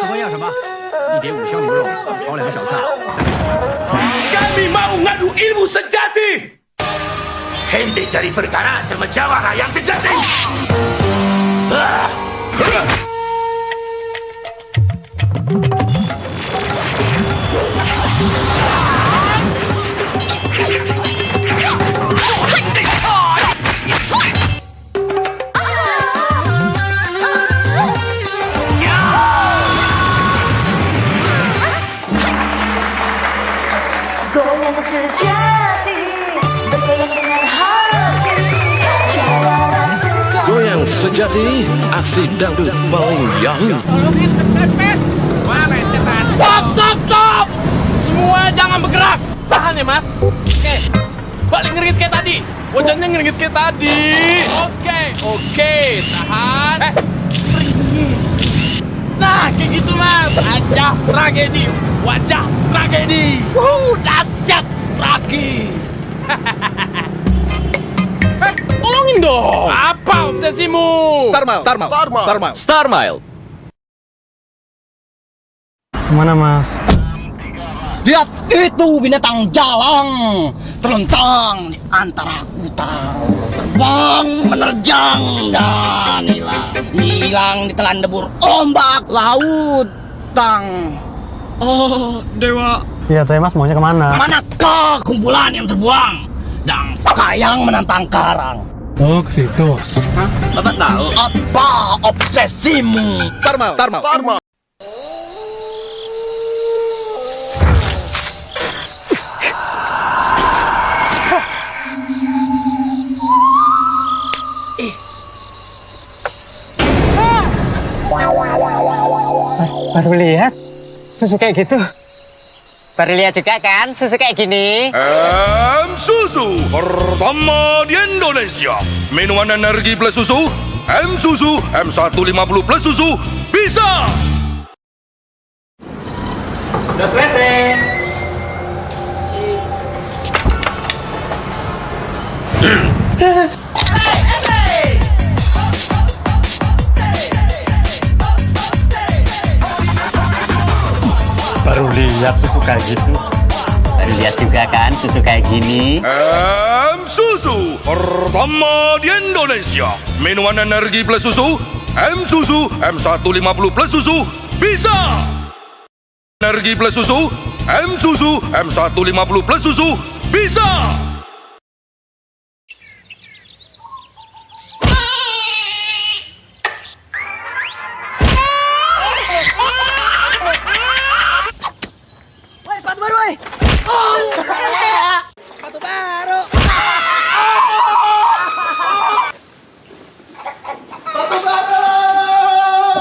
他问要什么？一碟五香牛肉，炒两个小菜。啊！Sejati Goyang sejati, aksi dangdut paling yahoo. Stop, stop, stop! Semua jangan bergerak. Tahan ya, Mas. Oke. Balik ngeringis kayak tadi. Wajahnya ngeringis kayak tadi. Oke, oke. Tahan. Eh, ngeringis. Nah. Wajah tragedi. Wajah tragedi. Wuh, dahsyat tragis. eh, tolongin dong. Apa obsesimu? Starmal, Starmal, Starmal, Starmal. Star Mile. Ke mana mas? Lihat itu binatang jalang terlentang di antara hutan terbang menerjang dan hilang hilang di telan debur ombak laut tang oh dewa. Iya teh mas maunya ke mana? manakah kumpulan yang terbuang? Dan kayang menantang karang. Oh ke situ. Bapak tahu? Apa obsesimu? Starmal, Starmal, Starmal. Baru lihat susu kayak gitu. Baru lihat juga kan susu kayak gini. M Susu pertama di Indonesia. Minuman energi plus susu. M Susu M150 plus susu bisa. Baru lihat susu kayak gitu. Baru lihat juga kan susu kayak gini. M Susu pertama di Indonesia. Minuman energi plus susu. M Susu M150 plus susu bisa. Energi plus susu. M Susu M150 plus susu bisa.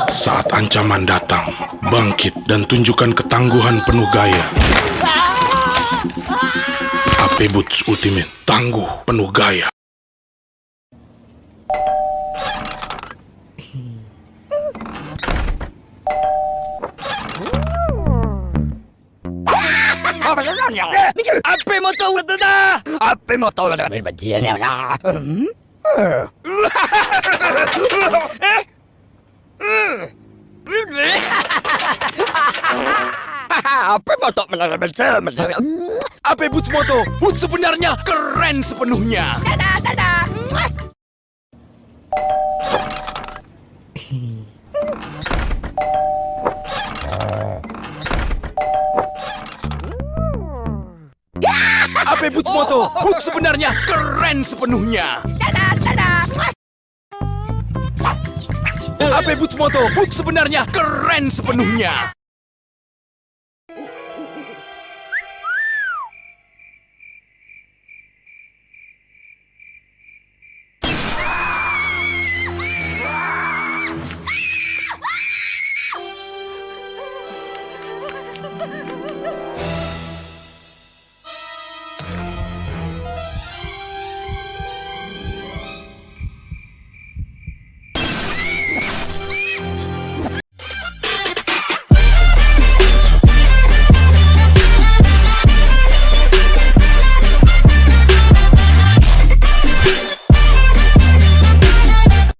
Saat ancaman datang, bangkit dan tunjukkan ketangguhan penuh gaya. AP Boots Ultimate, tangguh penuh gaya. Apa mau tahu dah? Apa mau tahu dah? Apa mau tahu Apa Boots Moto? Boots sebenarnya keren sepenuhnya. Apa Boots Moto? Boots sebenarnya keren sepenuhnya. Apa Boots Moto? Boots sebenarnya keren sepenuhnya.